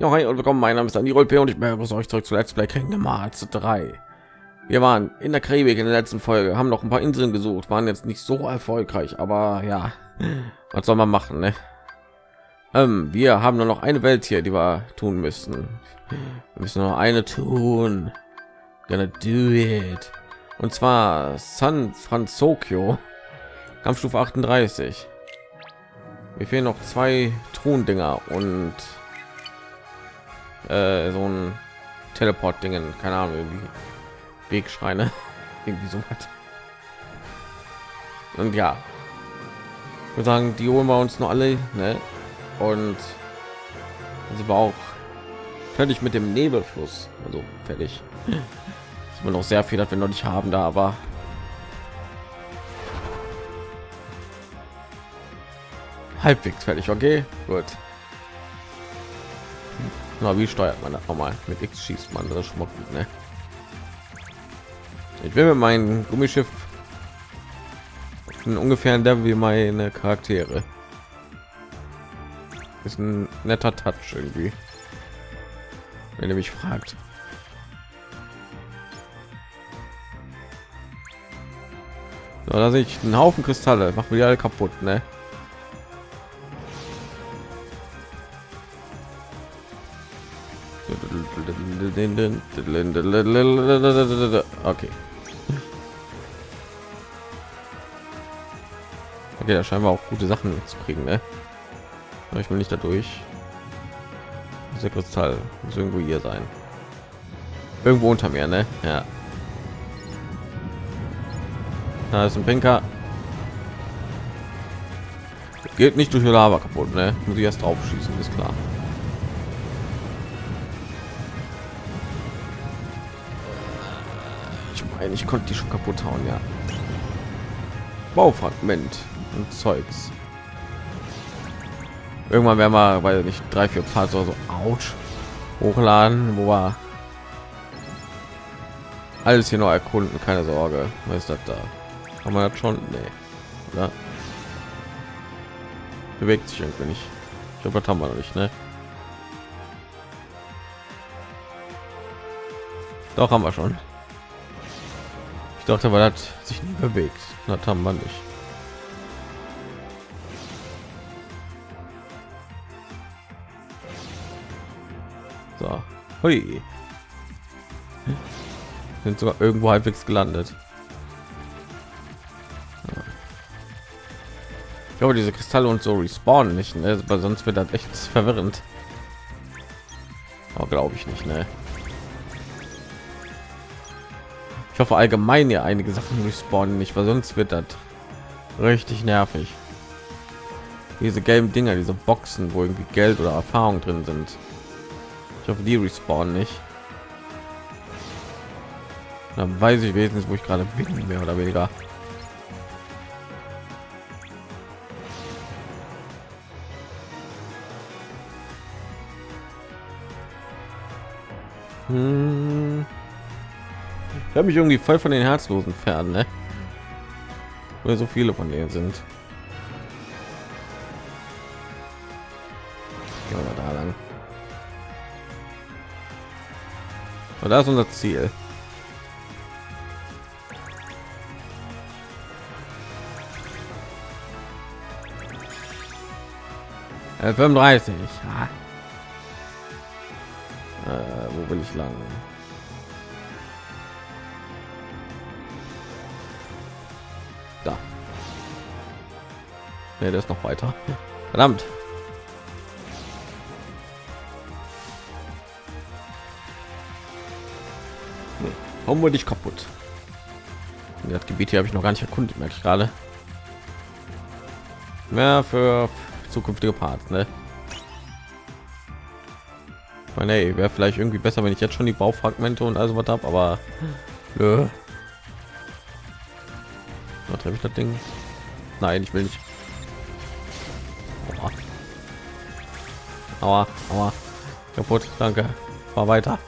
Ja, hi und willkommen. Mein Name ist Dani Rolpe und ich begrüße euch zurück zu Let's Play Kingdom Hearts 3. Wir waren in der Karibik in der letzten Folge, haben noch ein paar Inseln gesucht, waren jetzt nicht so erfolgreich, aber ja, was soll man machen, ne? Ähm, wir haben nur noch eine Welt hier, die wir tun müssen. Wir müssen noch eine tun. Gonna do it. Und zwar San Francisco, Kampfstufe 38. Mir fehlen noch zwei Throndinger und äh, so ein Teleport-Dingen, keine Ahnung, irgendwie Wegschreine, irgendwie so was. Und ja, wir sagen, die holen wir uns noch alle, ne? Und sie war auch fertig mit dem Nebelfluss, also fertig. Ist immer noch sehr viel, dass wir noch nicht haben da, aber halbwegs fertig. Okay, gut. Na, wie steuert man das nochmal? Mit X schießt man das schon mal gut, ne? Ich will mit meinem Gummischiff ungefähr ein Level wie meine Charaktere. Ist ein netter Touch irgendwie. Wenn ihr mich fragt. So, da sehe ich einen Haufen Kristalle. Machen wir alle kaputt, ne? Okay. Okay, da scheinen wir auch gute Sachen zu kriegen, ne? Ich will nicht dadurch. Dieser Kristall muss irgendwo hier sein. Irgendwo unter mir, ne? Ja. Da ist ein Pinker. Geht nicht durch die Lava kaputt, ne? Muss ich erst drauf schießen, ist klar. Ich meine, ich konnte die schon kaputt hauen, ja. Baufragment und Zeugs. Irgendwann werden wir, weil nicht drei, vier Parts oder so, ouch, hochladen, wo war alles hier noch erkunden, keine Sorge. Was ist das da? Haben wir das schon? Nee. Oder? Bewegt sich irgendwie nicht. Ich glaube, das haben wir noch nicht, ne? Doch haben wir schon. Ich dachte, weil das sich nie bewegt. Das haben wir nicht. So. Hui. Sind sogar irgendwo halbwegs gelandet. Ich glaube, diese Kristalle und so respawnen nicht, ne? weil sonst wird das echt verwirrend. Aber glaube ich nicht, ne? Ich hoffe allgemein ja einige Sachen respawnen nicht, weil sonst wird das richtig nervig. Diese gelben Dinger, diese Boxen, wo irgendwie Geld oder Erfahrung drin sind. Ich hoffe, die respawnen nicht. Dann weiß ich wenigstens, wo ich gerade bin, mehr oder weniger. Hm. Ich habe mich irgendwie voll von den herzlosen Pferden, ne? Weil so viele von denen sind. Gehen wir da lang. Und da ist unser Ziel. Äh, 35. Ja. Äh, wo will ich lang? Nee, der ist noch weiter. Verdammt. Warum wurde ich kaputt? Das Gebiet hier habe ich noch gar nicht erkundet, merke ich gerade. Mehr für zukünftige Parts, ne? Meine, wäre vielleicht irgendwie besser, wenn ich jetzt schon die Baufragmente und also was habe, aber nö. treffe ich das Ding? Nein, ich will nicht. Aua, aua. kaputt. Danke. War weiter.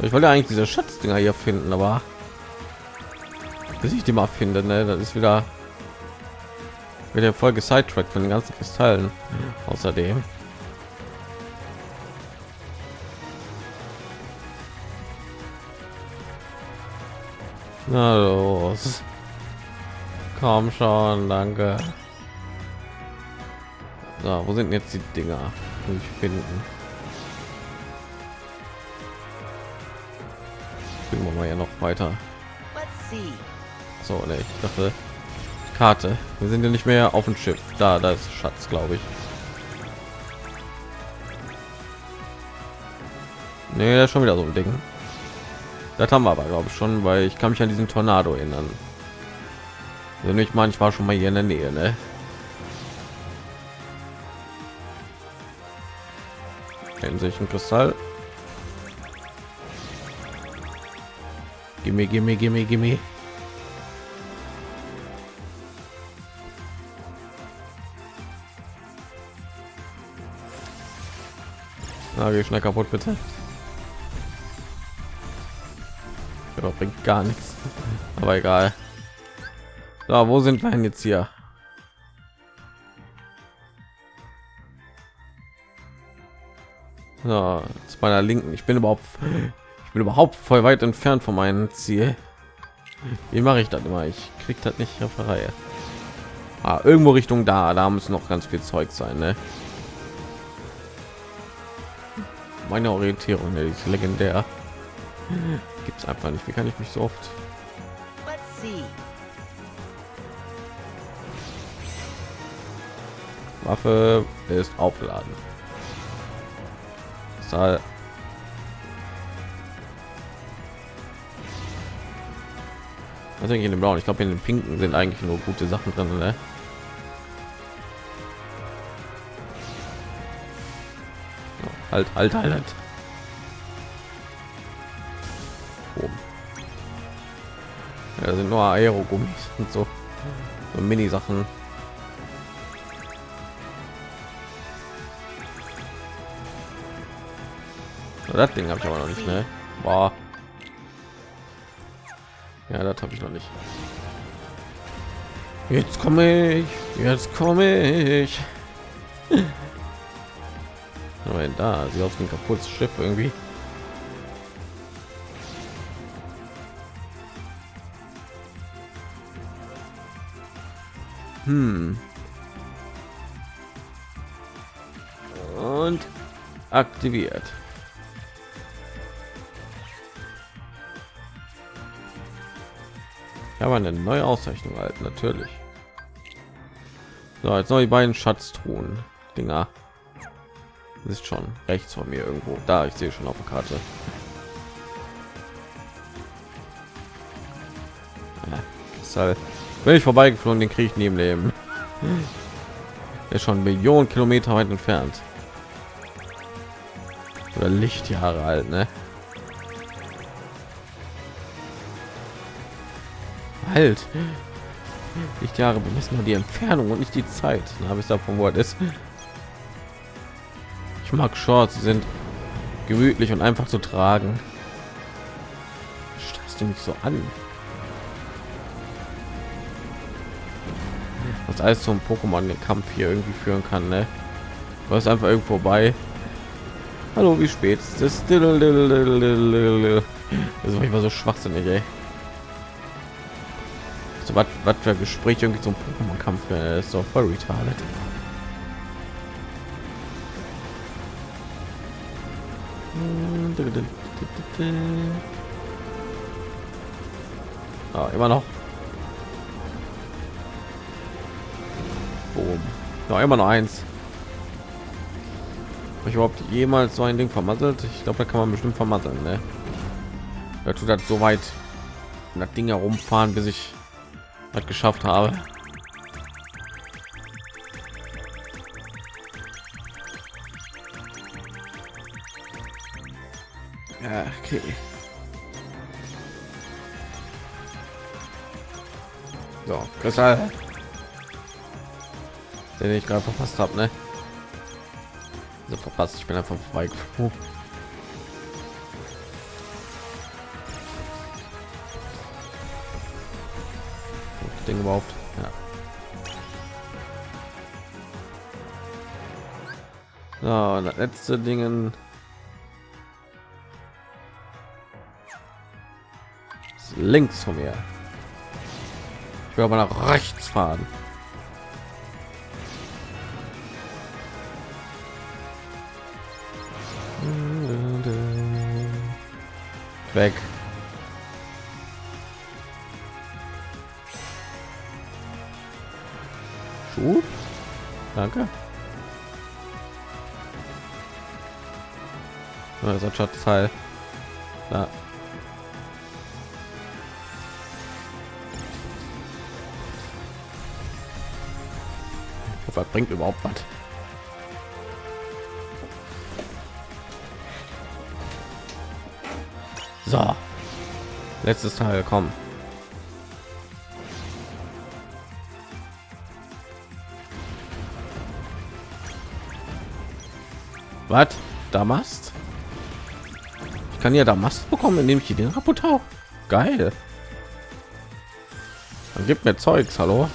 Ich wollte eigentlich diese Schatzdinger hier finden, aber bis ich die mal finde, ne, das ist wieder Wird ja voll gesidetrack von den ganzen Kristallen. Außerdem. Na. Komm schon, danke. So, wo sind jetzt die Dinger? Ich finden. Springen wir mal ja noch weiter. So, ne, ich dachte Karte. Wir sind ja nicht mehr auf dem Schiff. Da, da ist Schatz, glaube ich. Nee, das ist schon wieder so ein Ding. Das haben wir aber, glaube ich, schon, weil ich kann mich an diesen Tornado erinnern. Meine, ich war schon mal hier in der Nähe, ne? Kennen sich ein Kristall. Gimme, gimme, gimme, gimme. Na, geh schnell kaputt, bitte. Ja, bringt gar nichts. Aber egal. Da, wo sind wir denn jetzt hier? So, zu meiner Linken. Ich bin überhaupt, ich bin überhaupt voll weit entfernt von meinem Ziel. Wie mache ich das immer? Ich krieg das nicht auf der Reihe. Ah, irgendwo Richtung da, da muss noch ganz viel Zeug sein, ne? Meine Orientierung, ne, die ist legendär. Gibt es einfach nicht. Wie kann ich mich so oft? Waffe ist aufgeladen. Saal. Was denke ich in dem blauen? Ich glaube in den pinken sind eigentlich nur gute Sachen drin, ne? Halt, halt, halt, halt. Ja, sind nur Aerogummis und so, so Mini-Sachen. Das Ding habe ich aber noch nicht, ne? Boah. Ja, das habe ich noch nicht. Jetzt komme ich, jetzt komme ich. Aber da, sie auf ein kaputtes Schiff irgendwie. Hm. Und aktiviert. Ich habe eine neue Auszeichnung halt natürlich. So, jetzt noch die beiden Schatztruhen Dinger. Ist schon rechts von mir irgendwo. Da, ich sehe schon auf der Karte. Ja, wenn ich vorbeigeflogen, den kriege ich neben Leben. Er ist schon Millionen Kilometer weit entfernt. Oder Lichtjahre alt, ne? Halt. Lichtjahre bemessen nur die Entfernung und nicht die Zeit. Dann habe ich davon, wo ist. Ich mag Shorts, sie sind gemütlich und einfach zu tragen. Stellst du mich so an? Was alles zum Pokémon den Kampf hier irgendwie führen kann, ne? Was einfach irgendwo vorbei. Hallo, wie spät ist es? Das war immer so schwachsinnig, ey. So was, was für Gespräch irgendwie zum Pokémon-Kampf ist so voll retarded. Ah, immer noch. Boom. Noch immer noch eins. ich überhaupt jemals so ein Ding vermasselt? Ich glaube, da kann man bestimmt vermasseln. Ne? Da tut das so weit das Ding herumfahren, bis ich was geschafft habe. Ja, okay. So, Kristall. Den ich gerade verpasst habe, ne? So verpasst, ich bin einfach vorbei. Ding überhaupt? Ja. So, das letzte Dingen. Links von mir. Ich will aber nach rechts fahren. Weg. Danke. Also Schatzteil. Ja. Was bringt überhaupt was? So. Letztes Teil, komm. Was? Damast? Ich kann ja Damast bekommen, indem ich den kaputt hau. Geil. Dann gibt mir Zeugs, hallo.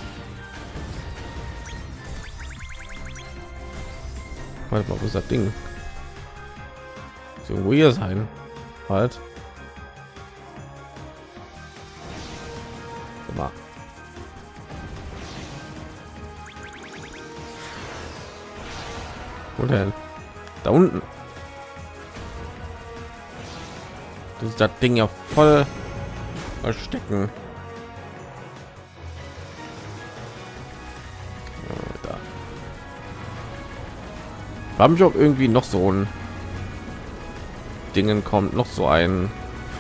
Warte mal, wo ist das Ding? So irgendwo hier sein. Halt. Mal. Wo? Das Ding ja voll verstecken. Haben ich auch irgendwie noch so ein Dingen kommt noch so ein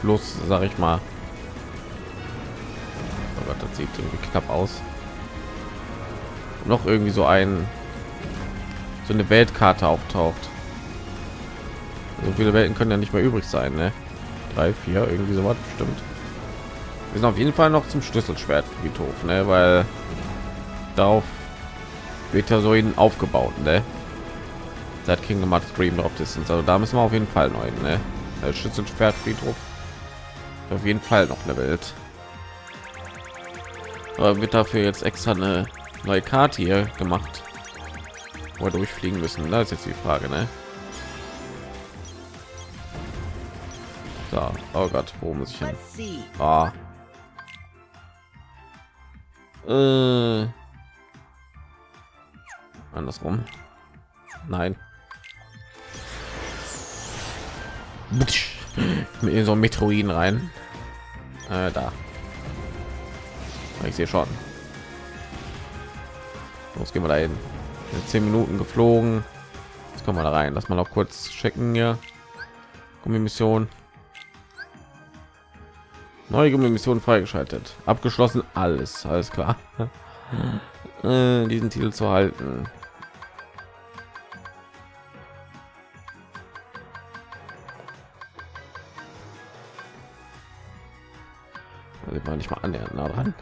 Fluss, sag ich mal. Oh Gott, das sieht irgendwie knapp aus. Noch irgendwie so ein so eine Weltkarte auftaucht. So viele Welten können ja nicht mehr übrig sein, ne? Drei, vier, irgendwie so was bestimmt. Wir sind auf jeden Fall noch zum Schlüsselschwert Friedhof, ne? Weil darauf wird ja so ihn aufgebaut, ne? Seit Kingdom Hearts Dream Drop Distance. Also da müssen wir auf jeden Fall neu, ne? Schlüsselschwert Friedhof. Auf jeden Fall noch eine Welt. Aber wird dafür jetzt extra eine neue Karte hier gemacht wo wir durchfliegen müssen da ist jetzt die frage ne? So, oh gott wo muss ich hin ah. äh. andersrum nein mit so metroiden rein äh, da ich sehe schon los gehen wir dahin zehn Minuten geflogen. Jetzt kommen wir da rein. Lass mal noch kurz checken hier. Gummimission. Neue Gummimission freigeschaltet. Abgeschlossen alles. Alles klar. äh, diesen Titel zu halten. Also war nicht mal annähernd nah dran.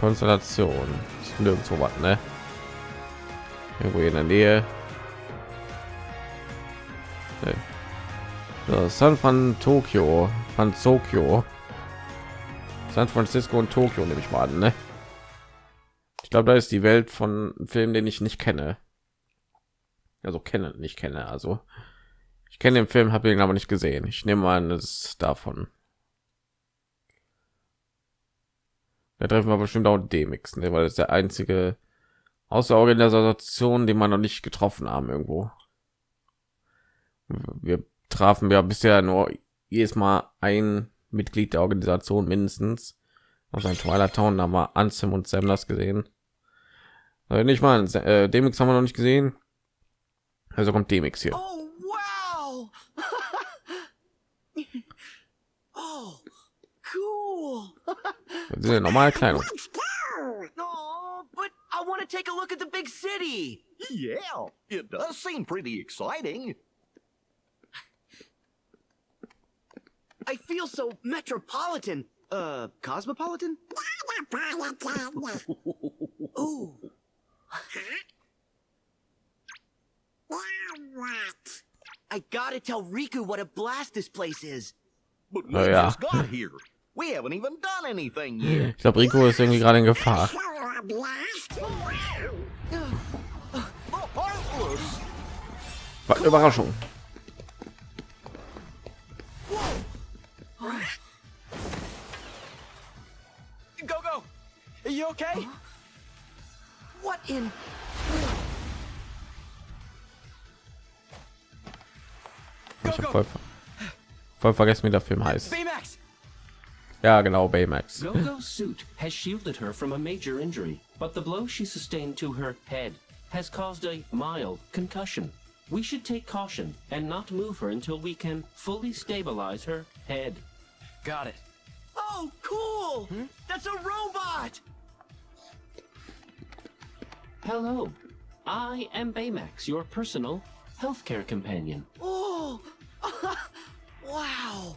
Konstellation. Ist nirgendwo was, ne? Irgendwo in der Nähe. So, San von Tokio, von Tokio, San Francisco und Tokio nehme ich mal an, ne? Ich glaube, da ist die Welt von Film, den ich nicht kenne. Also kenne, nicht kenne. Also ich kenne den Film, habe ihn aber nicht gesehen. Ich nehme an, es ist davon. Da treffen wir bestimmt auch Demix, ne? weil es der einzige außer Organisation, den man noch nicht getroffen haben irgendwo. Wir trafen ja bisher nur jedes Mal ein Mitglied der Organisation mindestens. Aus ein Twilight Town haben wir Ansem und Sam das gesehen. Also nicht mal äh, Demix haben wir noch nicht gesehen. Also kommt Demix hier. Oh, wow. oh, cool. Das ist ja normal Kleidung. But I want to take a look at the big city. Yeah, it does seem pretty exciting. I feel so metropolitan. Uh, cosmopolitan? Ooh. I gotta tell Riku what a blast this place is. But Oh, we yeah. just got here. We haven't even done anything yet. Ich glaube, Rico ist irgendwie gerade in Gefahr. The Heartless. Was Überraschung. Voll, voll vergessen, wie der Film heißt. Baymax. Ja, genau, Baymax. Gogo's suit has shielded her from a major injury, but the blow she sustained to her head has caused a mild concussion. We should take caution and not move her until we can fully stabilize her head. Got it. Oh, cool. Hmm? That's a robot. Hello, I am Baymax, your personal healthcare companion. Oh. wow.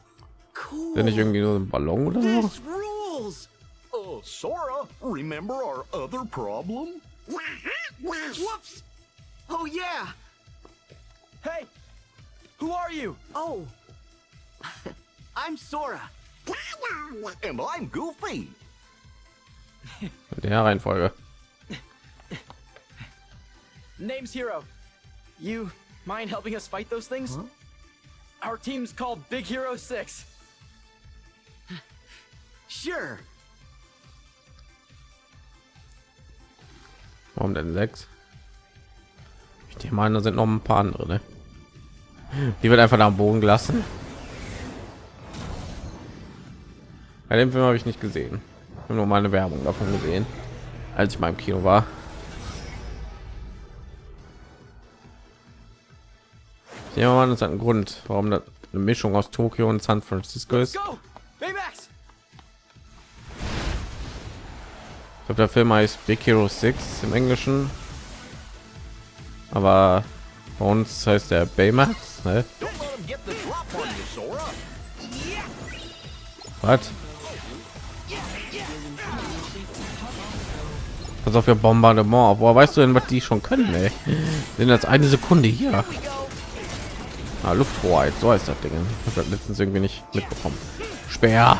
Cool. Bin ich irgendwie nur ein Ballon oder so? This rules. Uh, Sora, remember our other problem? Whoops. Oh yeah. Hey. Who are you? Oh. I'm Sora. And I'm Goofy. In der Reihenfolge. Name's Hero. You mind helping us fight those things? Our team's called Big Hero 6. Sure. Warum denn sechs? Ich denke mal, da sind noch ein paar andere. Ne? Die wird einfach da am Boden gelassen. Bei dem Film habe ich nicht gesehen. Ich habe nur mal eine Werbung davon gesehen, als ich mal im Kino war. Nehme mal, das hat einen Grund, warum das eine Mischung aus Tokio und San Francisco ist. Ich glaube, der Film heißt Big Hero 6 im Englischen. Aber bei uns heißt der Baymax. Ne? Was? Pass auf, ihr Bombardement. Woher weißt du denn, was die schon können, ey? Sind jetzt eine Sekunde hier. Ah, Lufthoheit, so heißt das Ding. Ich habe letztens irgendwie nicht mitbekommen. Speer.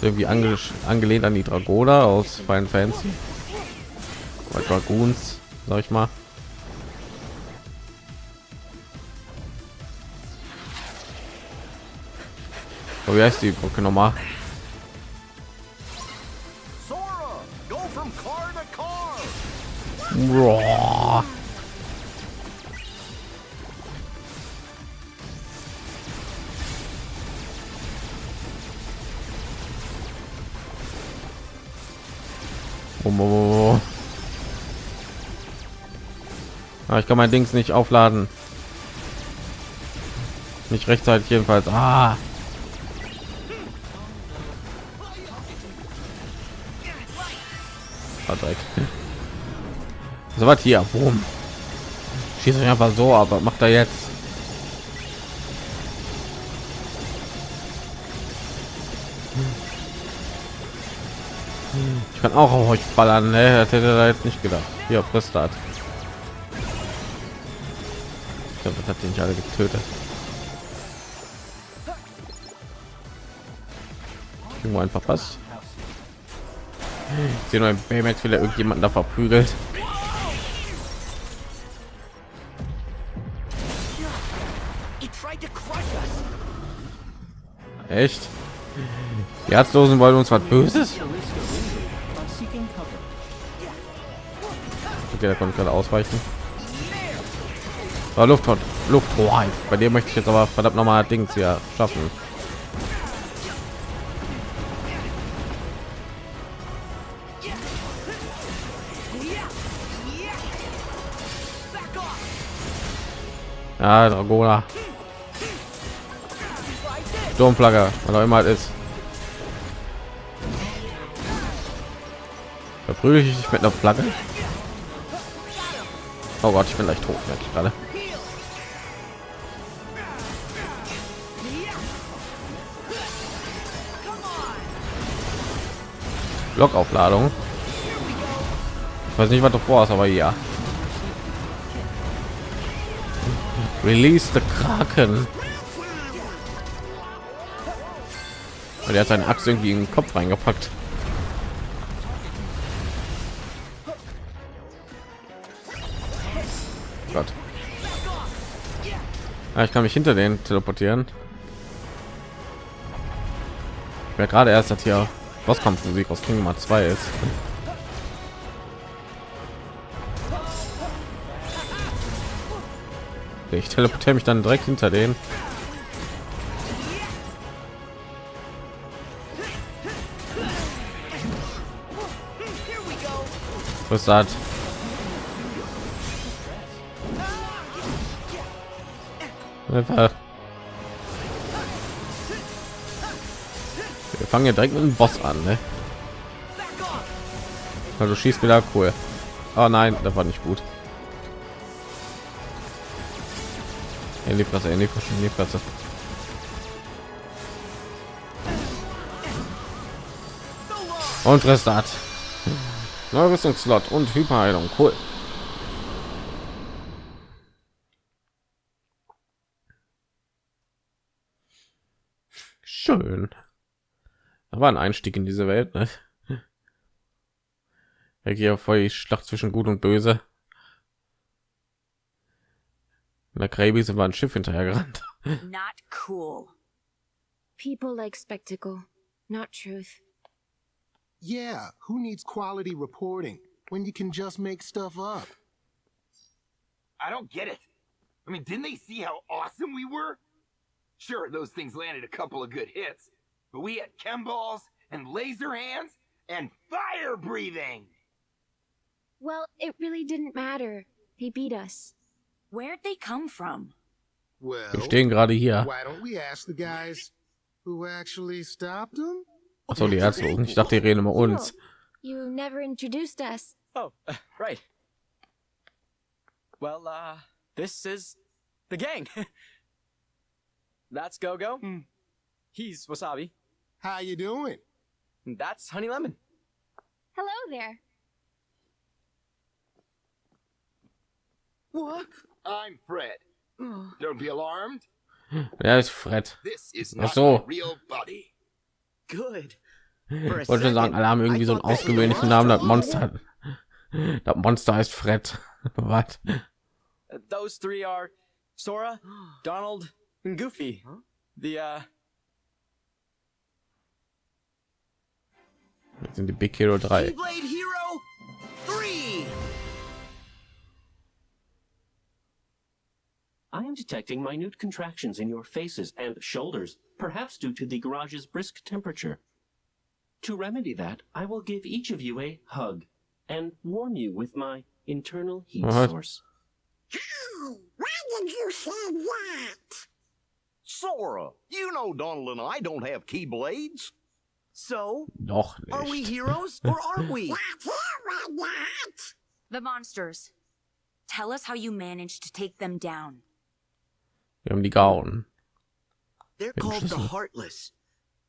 Irgendwie ange angelehnt an die Dragoner aus Final Fantasy. Oder Dragoons, sag ich mal. Oh, wie heißt die Brücke nochmal? Boah. Oh. Ah, ich kann mein Dings nicht aufladen. Nicht rechtzeitig jedenfalls. Ah. Ah. So was hier. Boom. Schießt euch einfach so, aber macht er jetzt? Ich kann auch auf euch ballern, ne? Das hätte er jetzt nicht gedacht. Hier, frisst das. Ich glaube, das hat den nicht alle getötet. Irgendwo einfach passt. Ich sehe nur ein Baymax, will er irgendjemanden da verprügelt. Echt? Die Herzlosen wollen uns was Böses? Okay, da konnte gerade ausweichen. War Luft Luft Bei dem möchte ich jetzt aber verdammt noch mal Dings hier schaffen. Ja, Dragona. Sturmflagge, was auch immer es ist. Verprügel ich dich mit einer Flagge? Oh Gott, ich bin gleich tot, merke ich gerade. Blockaufladung. Ich weiß nicht, was du vorhast, aber ja. Release the Kraken. Und er hat seine Axt irgendwie in den Kopf reingepackt. Gott. Ja, ich kann mich hinter den teleportieren. Ich merke gerade erst, dass hier Bosskampfmusik aus Kingdom Hearts 2 ist. Ich teleportiere mich dann direkt hinter den. Das? Einfach. Wir fangen ja direkt mit dem Boss an, ne? Also schießt wieder cool. Oh nein, das war nicht gut. In die Fresse, in die Fresse, in die Fresse. Und Restart. Neuer Rüstungsslot und Hyperheilung. Cool. Schön. War ein Einstieg in diese Welt. Ne? Hier voll die Schlacht zwischen Gut und Böse. In der Karibik wir ein Schiff hinterher gerannt. Not cool. People like spectacle, not truth. Yeah, who needs quality reporting when you can just make stuff up? I don't get it. I mean, didn't they see how awesome we were? Sure, those things landed a couple of good hits, but we had chem balls and laser hands and fire breathing. Well, it really didn't matter. They beat us. Where'd they come from? Well, Wir stehen gerade hier. why don't we ask the guys who actually stopped them? Achso, die Herzlosen. Ich dachte, die reden über uns. You never introduced us. Oh, uh, right. Well, uh, this is the gang. That's Go Go. He's Wasabi. How you doing? That's Honey Lemon. Hello there. What? I'm Fred. Don't be alarmed. Wer ist Fred? This is not so. my real body. Good. Ich wollte schon sagen, alle haben irgendwie so einen ausgewöhnlichen Namen. Das Monster. Das Monster heißt Fred. Was? Those three are Sora, Donald, and Goofy. The, uh, Das sind die Big Hero 3. Keyblade Hero 3! I am detecting minute contractions in your faces and shoulders, perhaps due to the garage's brisk temperature. To remedy that, I will give each of you a hug and warm you with my internal heat What? source. Why did you say that? Sora, you know Donald and I don't have keyblades. So, Noch are we heroes or aren't we? Not here, not. The monsters. Tell us how you managed to take them down. Wir haben die gehauen. They're Bin called the Heartless,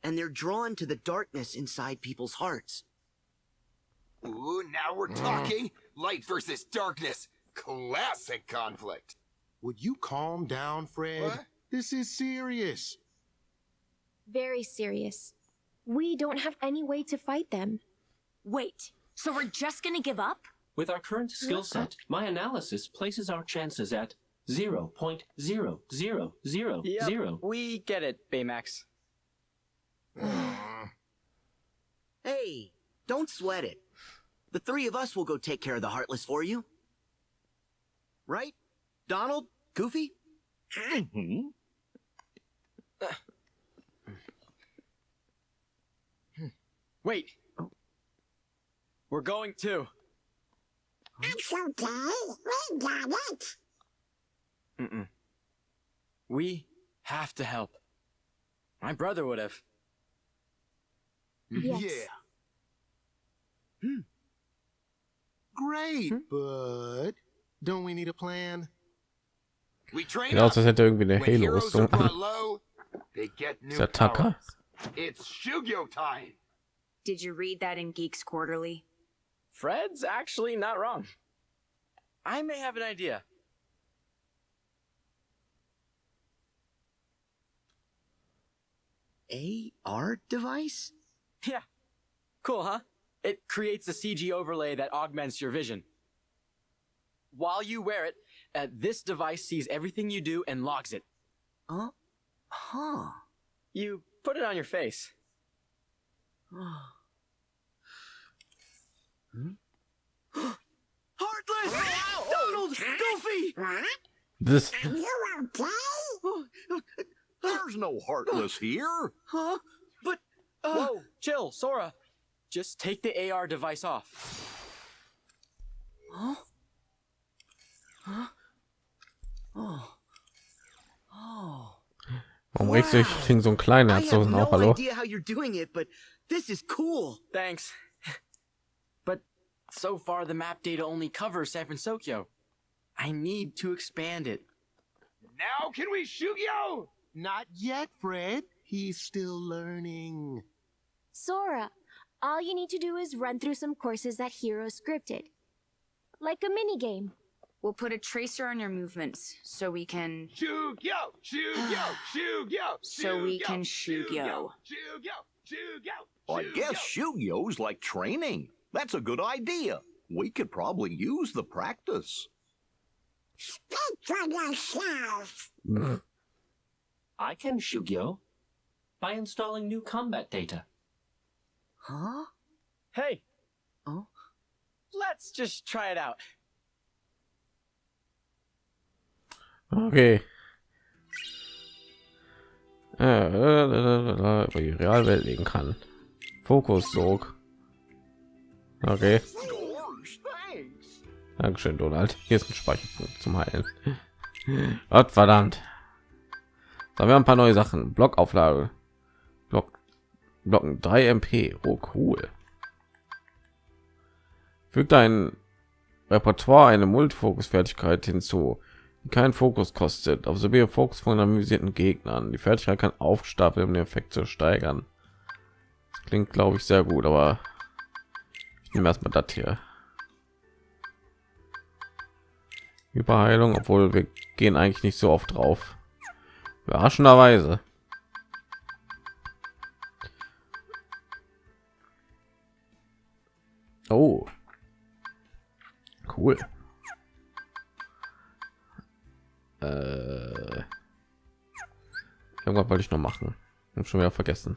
and they're drawn to the darkness inside people's hearts. Ooh, now we're talking. Light versus darkness. Classic conflict. Would you calm down, Fred? What? This is serious. Very serious. We don't have any way to fight them. Wait, so we're just gonna give up? With our current skill set, my analysis places our chances at 0.0000. yep, we get it, Baymax. Hey, don't sweat it. The three of us will go take care of the Heartless for you. Right? Donald? Goofy? Mm-hmm. Wait. We're going to. It's okay. We got it. Mm-mm. We have to help. My brother would have. Yes. Yeah. Hmm. Great, hmm? but don't we need a plan? We train Genau, up. das hätte irgendwie eine When heroes are Halo-Rüstung brought an. low, they get new Ist der Tucker? It's Shugyo time. Did you read that in Geeks Quarterly? Fred's actually not wrong. I may have an idea. AR device? Yeah. Cool, huh? It creates a CG overlay that augments your vision. While you wear it, uh, this device sees everything you do and logs it. Huh? Huh. You put it on your face. hmm? Heartless! Donald! Goofy! What? Das, Are you okay? There's no heartless here. Huh? But, uh, Whoa, chill, Sora. Just take the AR device off. Huh? Huh? Oh. Oh. warum regst du dich gegen so ein kleiner I Herz so have auch, no hallo? idea how you're doing it, but this is cool. Thanks. But so far, the map data only covers San Francisco. I need to expand it. Now can we shoot you? Not yet, Fred. He's still learning. Sora, all you need to do is run through some courses that Hero scripted. Like a minigame. We'll put a tracer on your movements so we can. Shoot yo, shoot yo, shoot yo. So we can shoot yo. Shoot yo, shoot yo. I guess yo. Shuyo's like training. That's a good idea. We could probably use the practice. Speak for yourself. I can Shugyo by installing new combat data. Huh? Hey, Oh? let's just try it out. Okay. Äh, über die Realwelt legen kann. Fokussog. Okay. Dankeschön, Donald. Hier ist ein Speicherpunkt zum Heilen. Gott verdammt. Da wir ein paar neue Sachen. Blockauflage. Block Blocken 3 MP. Oh cool. Fügt ein Repertoire eine Multifokus-Fertigkeit hinzu, die keinen Fokus kostet, sowie Fokus von analysierten Gegnern. Die Fertigkeit kann aufstapeln, um den Effekt zu steigern. Das klingt, glaube ich, sehr gut, aber ich nehme erstmal das hier. Überheilung, obwohl wir gehen eigentlich nicht so oft drauf. Überraschenderweise. Oh. Cool. Äh. Irgendwas wollte ich noch machen. Hab schon wieder vergessen.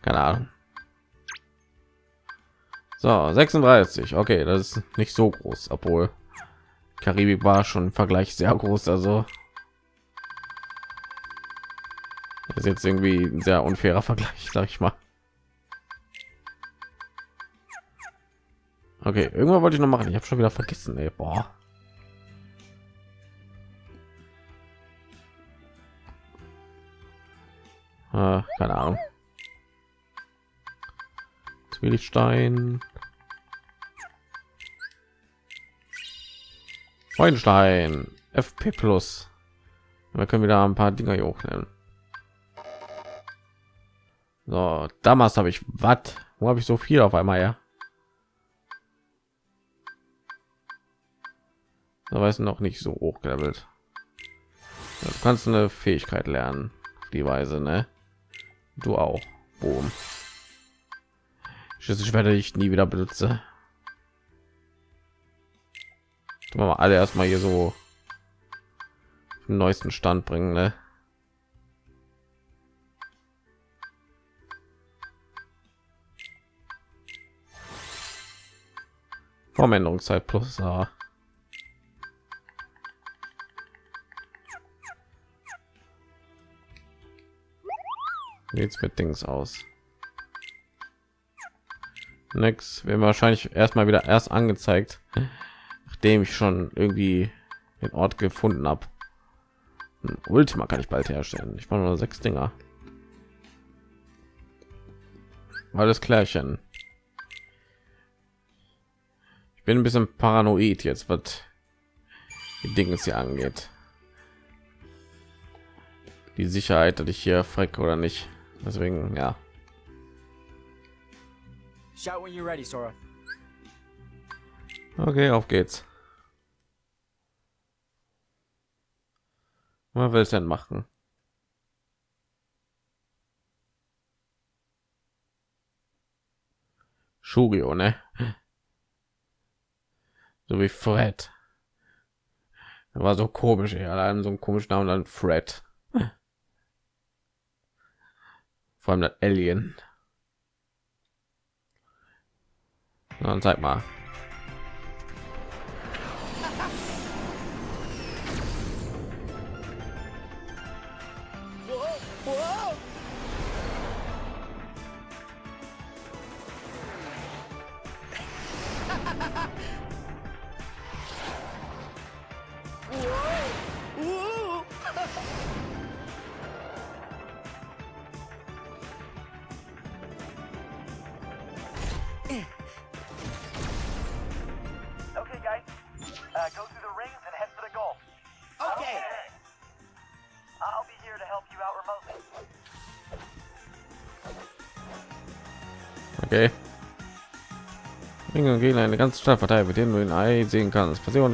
Keine Ahnung. So, 36. Okay, das ist nicht so groß, obwohl Karibik war schon im Vergleich sehr groß. Also das ist jetzt irgendwie ein sehr unfairer Vergleich, sag ich mal. Okay, irgendwann wollte ich noch machen. Ich habe schon wieder vergessen. Ey. Boah. Äh, keine Ahnung. Zwielichtstein. Freudenstein. FP Plus. Wir können wieder ein paar Dinger hier hochnehmen. So, damals habe ich was? Wo habe ich so viel auf einmal ja? Da weiß noch nicht so hochgelevelt. Du kannst eine Fähigkeit lernen die Weise, ne? Du auch. Boom. Ich werde ich nie wieder benutze. Tun wir mal alle erstmal hier so den neuesten Stand bringen, ne? Formänderungszeit plus A. Jetzt mit Dings aus. Nix, wir wahrscheinlich erstmal wieder erst angezeigt, nachdem ich schon irgendwie den Ort gefunden habe. Ultima kann ich bald herstellen. Ich brauche nur sechs Dinger. Alles klärchen. Ich bin ein bisschen paranoid jetzt, was die Dinge hier angeht. Die Sicherheit, dass ich hier freck oder nicht. Deswegen, ja. Shout when you're ready, Sora. Okay, auf geht's. Was will es dann machen. Shugio, ne? So wie Fred. Das war so komisch, er hat einem so einen komischen Namen dann Fred. Vor allem das Alien. Dann zeig mal. Gegen eine ganze Stadt verteilt, mit denen du in Ei sehen kannst. Passieren.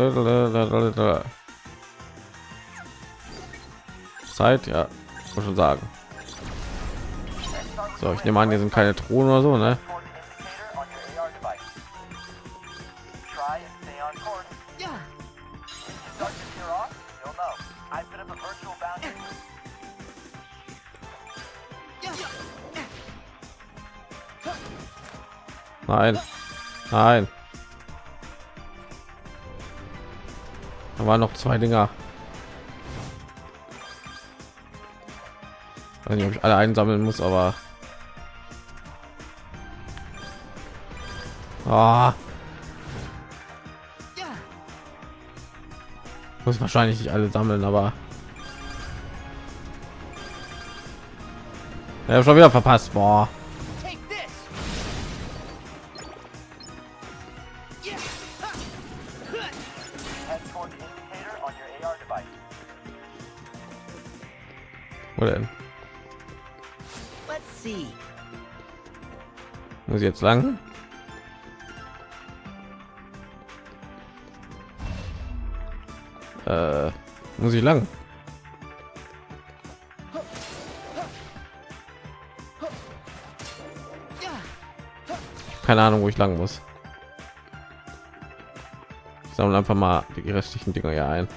Zeit, ja, muss schon sagen. So, ich nehme an, hier sind keine Thronen oder so, ne? Toward the Da waren noch zwei Dinger. Ich weiß nicht, ob ich alle einsammeln muss, aber Ah. muss wahrscheinlich nicht alle sammeln, aber ja, schon wieder verpasst. Boah. Jetzt lang? Äh, muss ich lang? Keine Ahnung, wo ich lang muss. Sammle einfach mal die restlichen Dinger hier ein.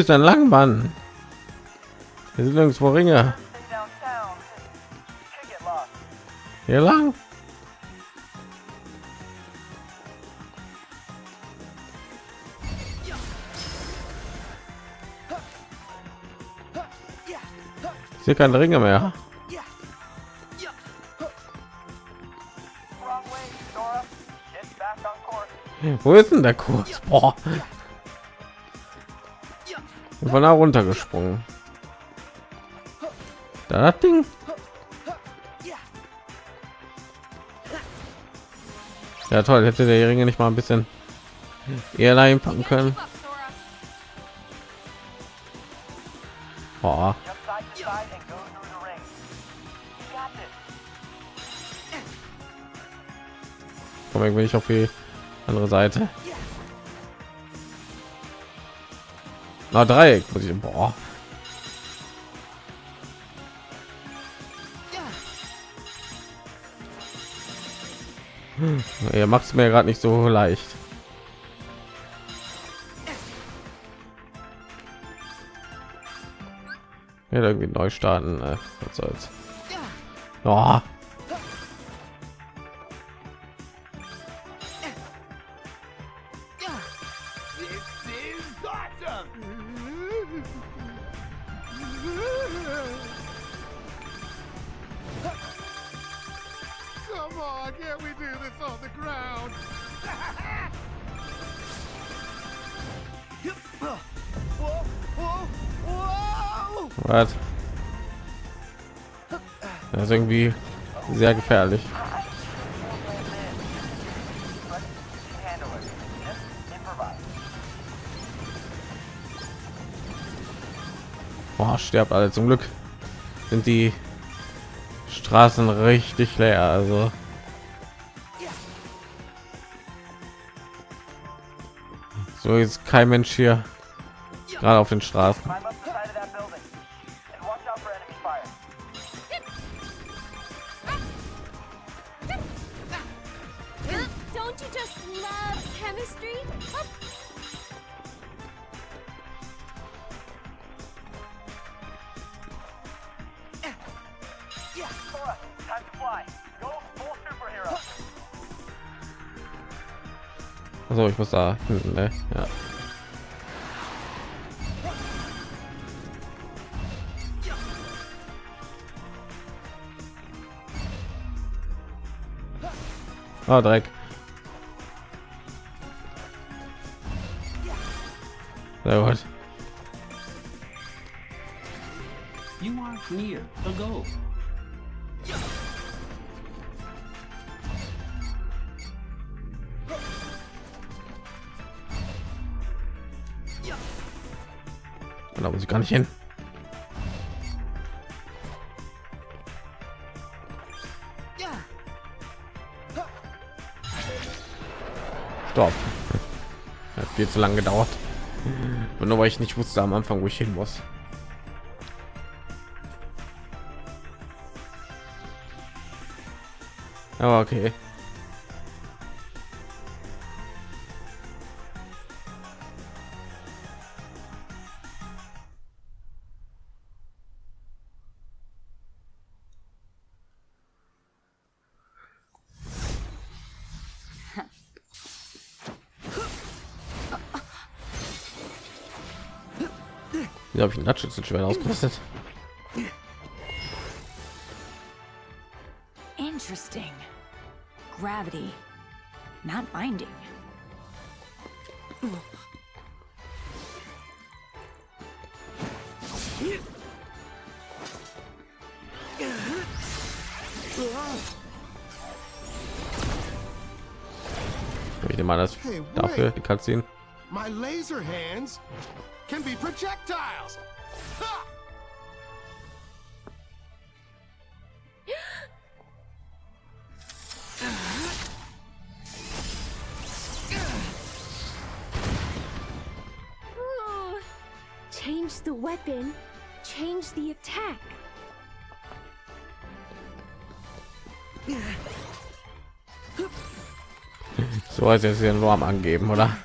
Ist denn lang, Mann? Wir sind nirgendwo Ringe. Hier lang? Ich sehe keine Ringe mehr. Wo ist denn der Kurs? Boah. Ich war da runtergesprungen. Da das Ding. Ja toll, hätte der Ringe nicht mal ein bisschen eher dahin packen können. This. Komm irgendwie nicht auf die andere Seite. Na Dreieck muss ich. Boah. Ihr macht es mir gerade nicht so leicht. Ja, irgendwie neu starten. Äh, was soll's. Oh. sehr gefährlich. Boah, sterbt alle zum Glück sind die Straßen richtig leer, also so ist kein Mensch hier gerade auf den Straßen. Also ich muss da hinten, ne? Ja. Ah, Dreck. Sehr gut. Viel zu lange gedauert. Und nur weil ich nicht wusste am Anfang, wo ich hin muss. Okay. Wie habe ich ein Natschützenschwert ausgerüstet? Interesting. Gravity, not binding. Ich nehme an, das Hey, dafür die Cutscene. My laser hands can be projectiles. Ha! Change the weapon, change the attack. So als jetzt hier nur am angeben, oder?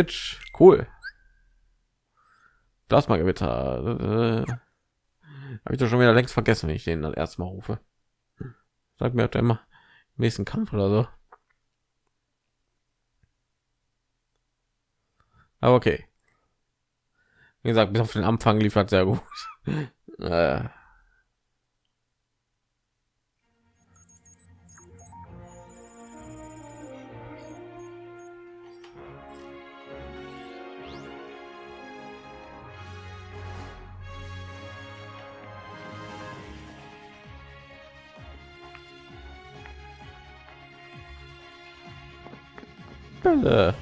Stitch, cool. Plasmagewitter. Äh, Habe ich doch schon wieder längst vergessen, wenn ich den dann erstmal rufe. Sag mir immer im nächsten Kampf oder so. Aber okay. Wie gesagt, bis auf den Anfang liefert sehr gut. äh. 对不对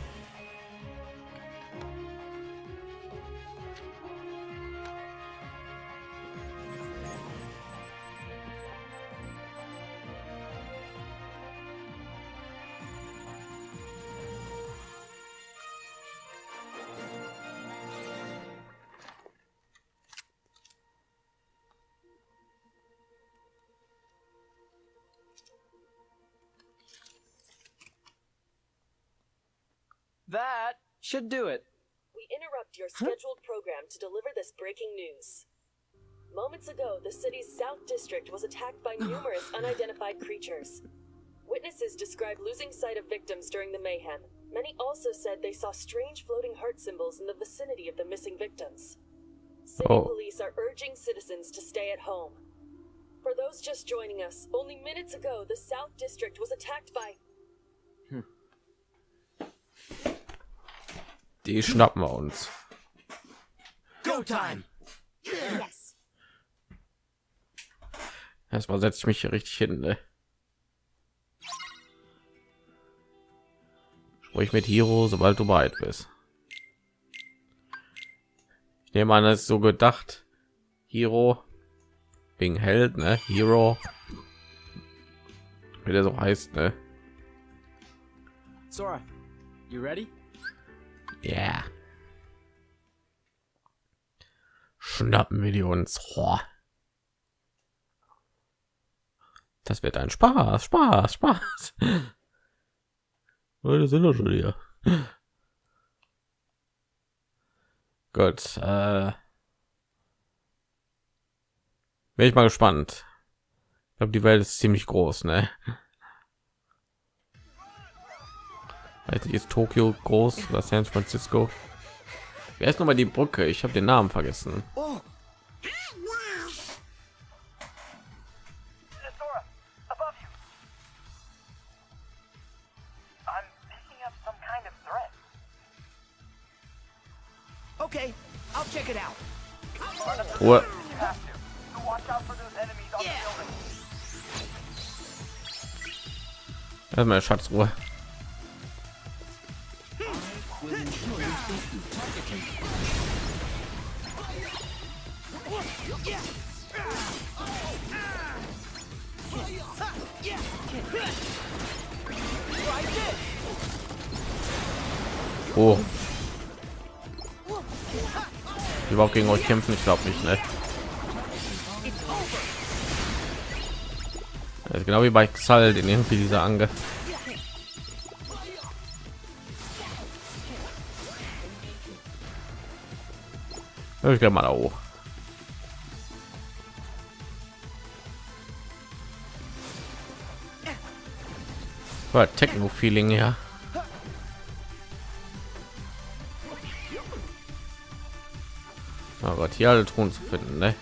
should do it. We interrupt your scheduled program to deliver this breaking news. Moments ago, the city's South District was attacked by numerous unidentified creatures. Witnesses described losing sight of victims during the mayhem. Many also said they saw strange floating heart symbols in the vicinity of the missing victims. City Oh. police are urging citizens to stay at home. For those just joining us, only minutes ago, the South District was attacked by. Die schnappen wir uns. Go time! Yes. Erstmal setze ich mich hier richtig hin. Ne? Sprich mit Hiro, sobald du bereit bist. Ich nehme an, es ist so gedacht. Hiro wegen Held, ne? Hero. Wie der so heißt, ne? Sora, you ready? Yeah. Schnappen wir die uns. Boah. Das wird ein Spaß, Spaß, Spaß. Leute sind doch schon hier. Gut, äh, bin ich mal gespannt. Ich glaube, die Welt ist ziemlich groß, ne? Nicht, ist Tokio groß oder San Francisco? Wer ist noch mal die Brücke? Ich habe den Namen vergessen. Oh, okay. I'll check it out. Ruhe. Have Oh. Überhaupt gegen euch kämpfen? Ich glaube nicht, ne? Genau wie bei Xal, den irgendwie dieser Ange. Ich gehe mal da hoch. War Techno-Feeling, ja. Hier alle Truhen zu finden, ne?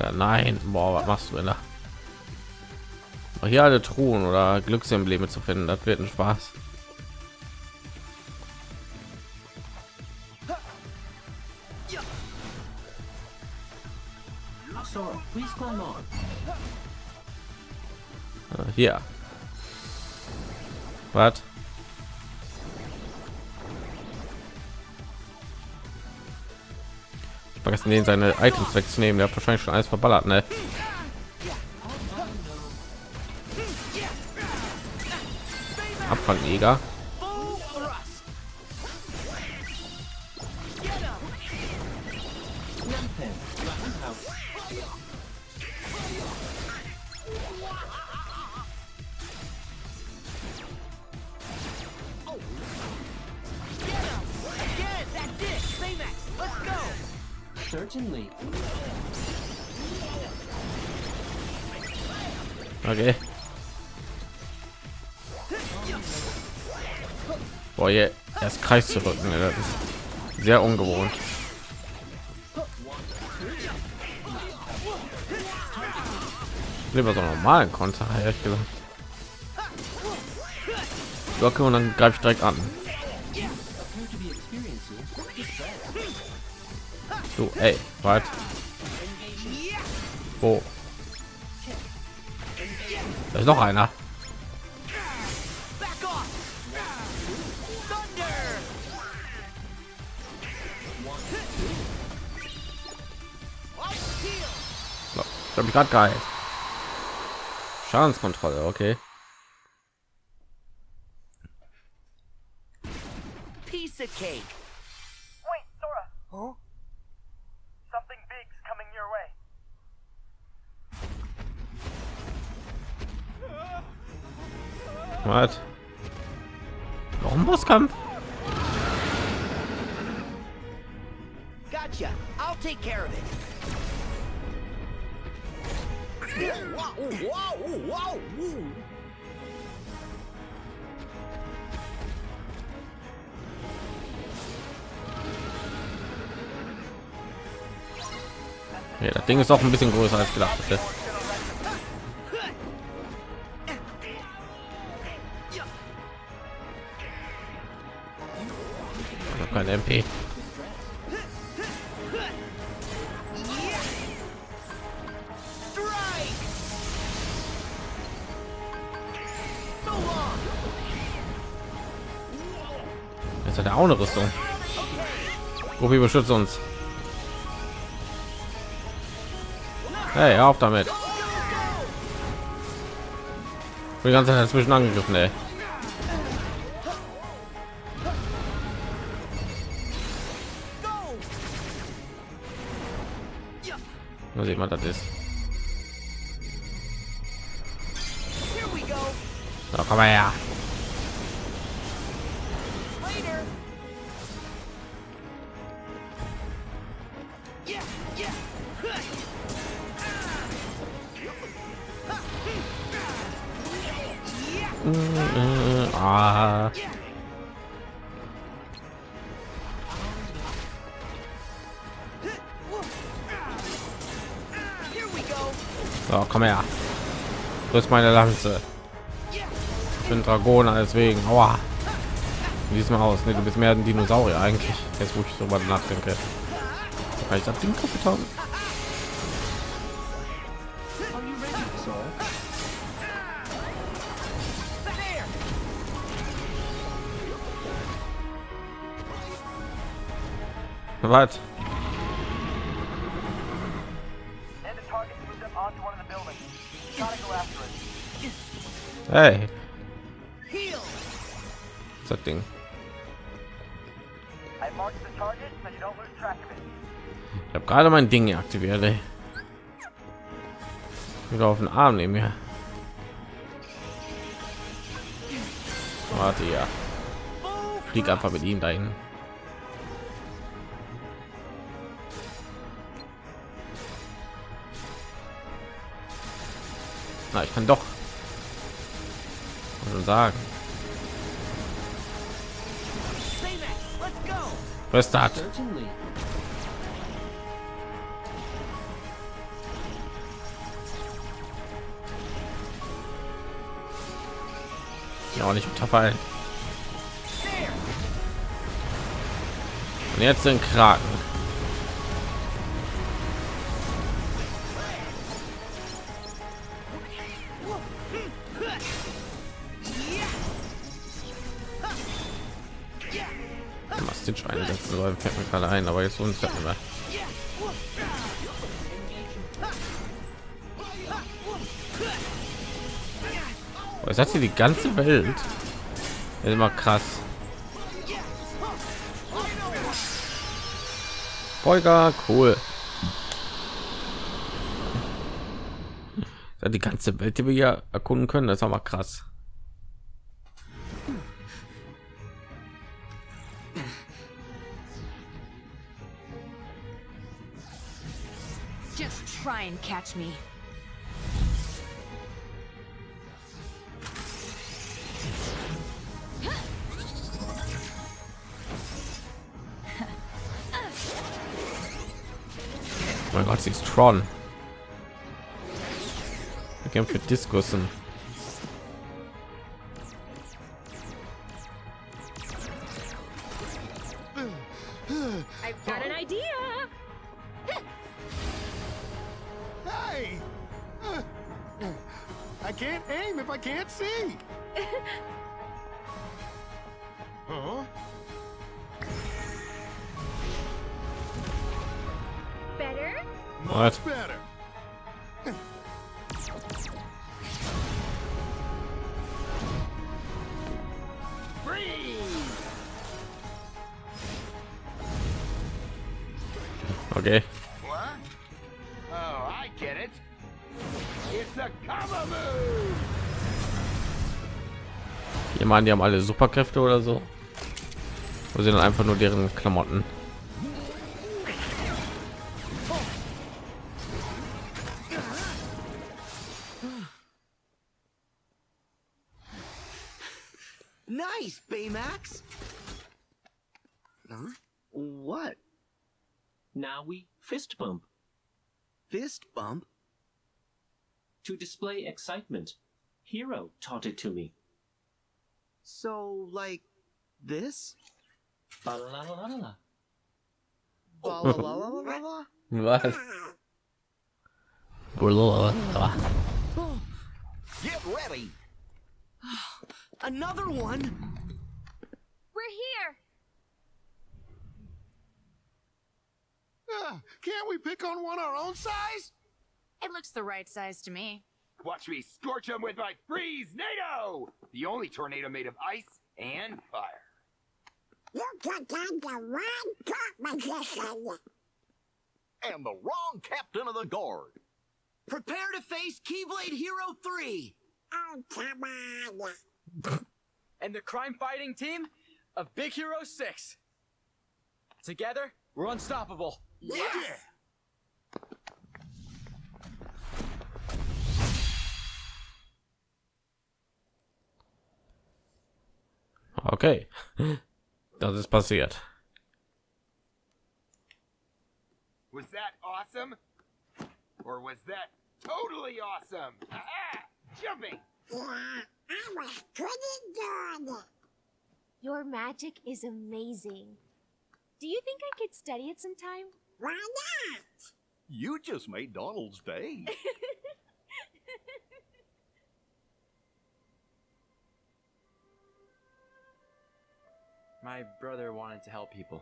Ja, nein, boah, was machst du denn da? Hier alle Truhen oder Glücksembleme zu finden, das wird ein Spaß. Äh, Hier. Was? Vergessen den seine Items wegzunehmen. Der hat wahrscheinlich schon alles verballert, ne? Abfangjäger. Kreis zu rücken, sehr ungewohnt. Lieber so normalen Konter, ehrlich gesagt. Locke und dann greife ich direkt an. Du, ey, was? Wo? Da ist noch einer. Ich habe mich gerade geheilt. Schadenskontrolle, okay. Ist auch ein bisschen größer als gedacht habe kein MP. Jetzt hat er auch eine Rüstung. Gobi beschützt uns. Hey, auf damit. Die ganze Zeit dazwischen angegriffen, ey. Mal sehen, was das ist. So, komm mal her. Äh, ah. So, komm her. Du ist meine Lanze. Ich bin Dragoner, deswegen. Aua. Wie sieht's mal aus? Nee, du bist mehr ein Dinosaurier eigentlich. Jetzt, wo ich darüber nachdenke. Kann ich das Ding lose track of it. Ich habe gerade mein Ding hier aktiviert. Ey. Wieder auf den Arm nehmen mir. Warte ja. Flieg einfach mit ihm dahin. Na, ich kann doch. Sagen. Was das? Ja, auch nicht unterfallen. Und jetzt den Kraken. Stitch einsetzen soll, fällt mir gerade ein, aber jetzt uns nicht mehr. Oh, ist das hier die ganze Welt? Das ist immer krass. Folger, cool. Die ganze Welt, die wir hier erkunden können, das ist aber krass. Catch me. Oh mein Gott, sie ist Tron. Wir kämpfen für Diskussen. It's a cover move. Ich meine, die haben alle Superkräfte oder so. Oder sind dann einfach nur deren Klamotten? Nice, Baymax. Huh? What? Now we fist bump Fist bump? to display excitement. Hero taught it to me. So, like this? Ba-la-la-la-la. Ba-la-la-la-la-la? Was? Get ready. Another one? We're here! Ah, can't we pick on one our own size? It looks the right size to me. Watch me scorch them with my freeze NATO! The only tornado made of ice and fire. You took on the wrong competition. And the wrong captain of the guard. Prepare to face Keyblade Hero 3! Oh, come on. And the crime fighting team of Big Hero 6. Together, we're unstoppable. Yes! Okay, das ist passiert. Was that awesome? Or was that totally awesome? Aha! Jumping! Yeah, I was pretty good. Your magic is amazing. Do you think I could study it sometime? Why not? You just made Donald's day. My brother wanted to help people.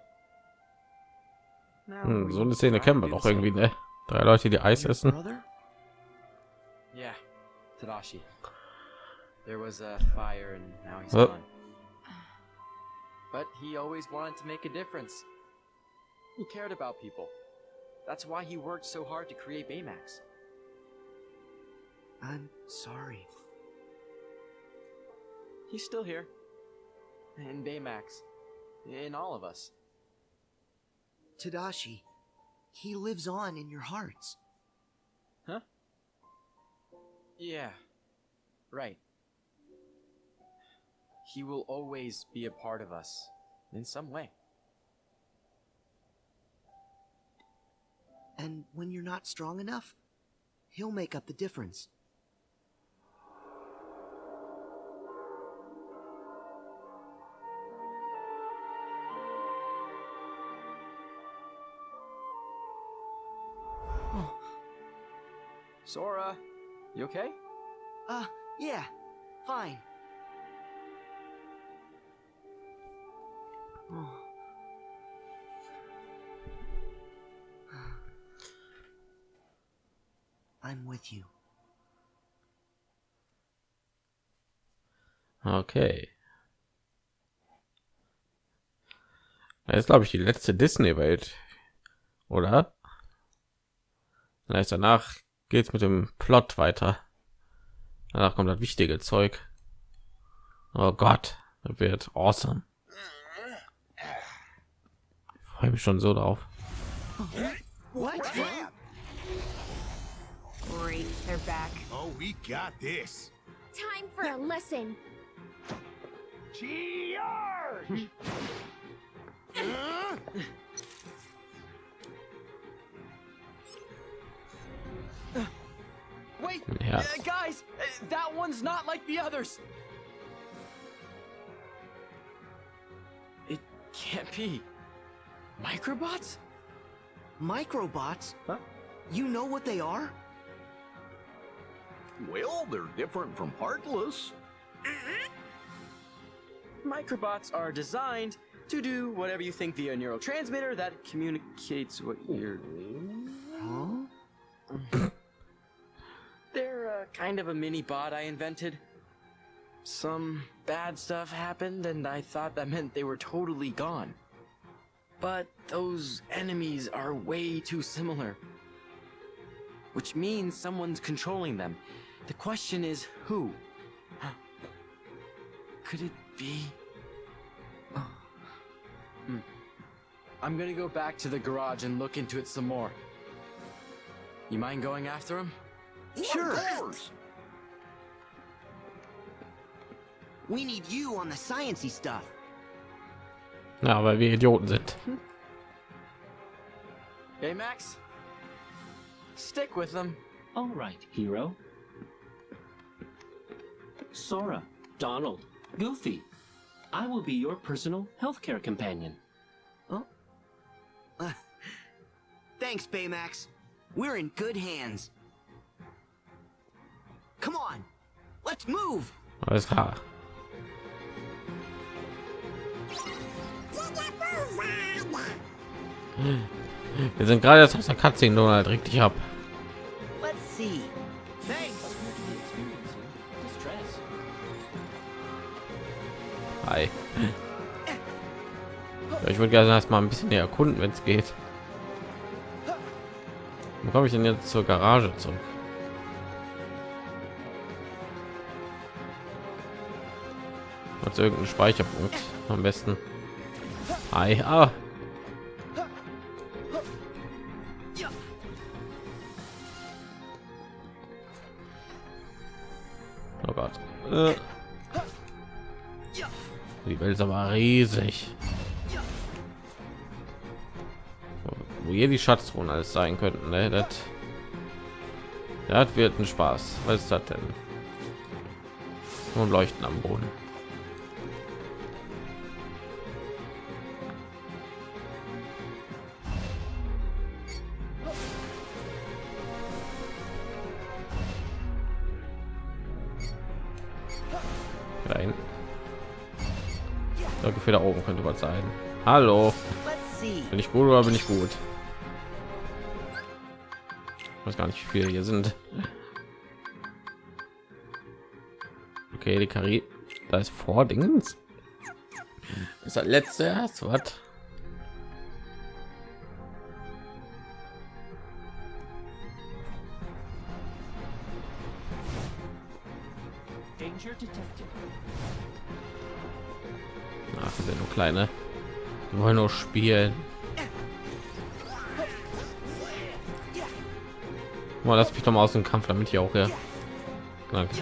Hm, we so eine Szene try kennen to wir doch irgendwie, ne? Drei Leute, die Eis essen. Yeah, Tadashi. There was a fire and now he's Oh. gone. But he always wanted to make a difference. He cared about people. That's why he worked so hard to create Baymax. I'm sorry. He's still here. In Baymax. In all of us. Tadashi, he lives on in your hearts. Huh? Yeah. Right. He will always be a part of us. In some way. And when you're not strong enough, he'll make up the difference. Sora, you okay? Uh, yeah, fine. I'm with you. Okay. Das ist, glaube ich, die letzte Disney-Welt, oder? Vielleicht danach geht's mit dem Plot weiter. Danach kommt das wichtige Zeug. Oh Gott, das wird awesome. Ich freue mich schon so drauf. What? Great, they're back. Oh, we got this. Time for a lesson. Charge! Wait! Yeah. uh, guys! uh, that one's not like the others! It can't be. Microbots? Microbots? Huh? You know what they are? Well, they're different from Heartless. Microbots are designed to do whatever you think via a neurotransmitter that communicates what you're. Huh? Kind of a mini bot I invented. Some bad stuff happened, and I thought that meant they were totally gone. But those enemies are way too similar. Which means someone's controlling them. The question is who? could it be? Oh. Hmm. I'm gonna go back to the garage and look into it some more. You mind going after him? Sure. We need you on the sciencey stuff. Ja, weil wir Idioten sind. Hey, Max. Stick with them. All right, hero. Sora, Donald, Goofy, I will be your personal healthcare companion. Uh, thanks, Baymax. We're in good hands. Come on, let's move. Alles klar. Wir sind gerade jetzt aus der Cutscene, Donald, reg dich ab. Let's see. Thanks. Distress. Hi. Ich würde gerne erst mal ein bisschen erkunden, wenn es geht. Wo komme ich denn jetzt zur Garage zurück? Und irgendeinen Speicherpunkt am besten. Ah. Oh Gott. Äh. Die Welt ist aber riesig. Wo hier die Schatztruhen alles sein könnten, ne? Das, das wird ein Spaß. Was ist das denn? Und leuchten am Boden. Sein. Hallo. Bin ich gut oder bin ich gut? Ich weiß gar nicht, wie viele hier sind. Okay, die Kari, da ist vor Dingens. Ist das letzte erst was? Kleine. Die wollen nur spielen. Mal lass mich doch mal aus dem Kampf, damit ich auch ja. Danke.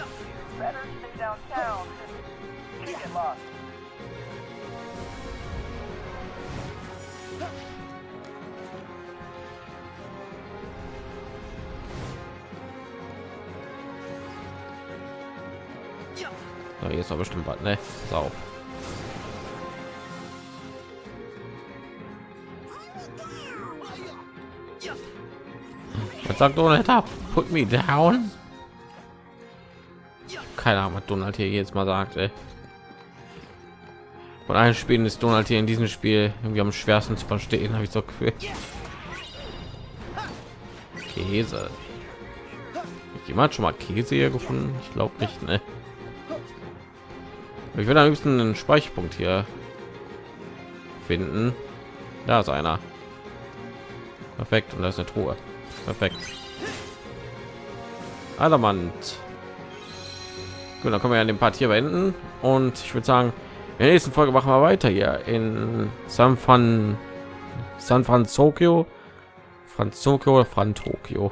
So, hier ist doch bestimmt was, ne? Sau. Sagt Donald ab? Put me down. Keine Ahnung, was Donald hier jetzt mal sagt. Von allen Spielen ist Donald hier in diesem Spiel irgendwie am schwersten zu verstehen, habe ich so gefühlt. Käse. Jemand schon mal Käse hier gefunden? Ich glaube nicht, ne? Ich will am liebsten einen Speicherpunkt hier finden. Da ist einer. Perfekt. Und da ist eine Truhe. Perfekt. Adamant. Gut, dann können wir ja den Part hier beenden. Und ich würde sagen, in der nächsten Folge machen wir weiter hier in San Fran San Francisco. Franzokio oder Fran Tokio.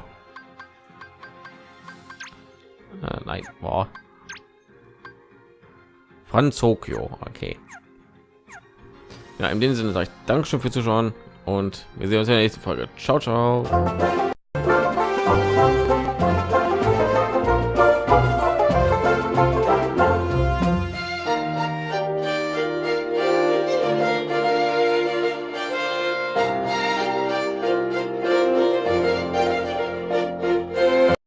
Äh, nein, boah. Franzokio, okay. Ja, in dem Sinne sage ich Dankeschön fürs Zuschauen und wir sehen uns in der nächsten Folge. Ciao, ciao.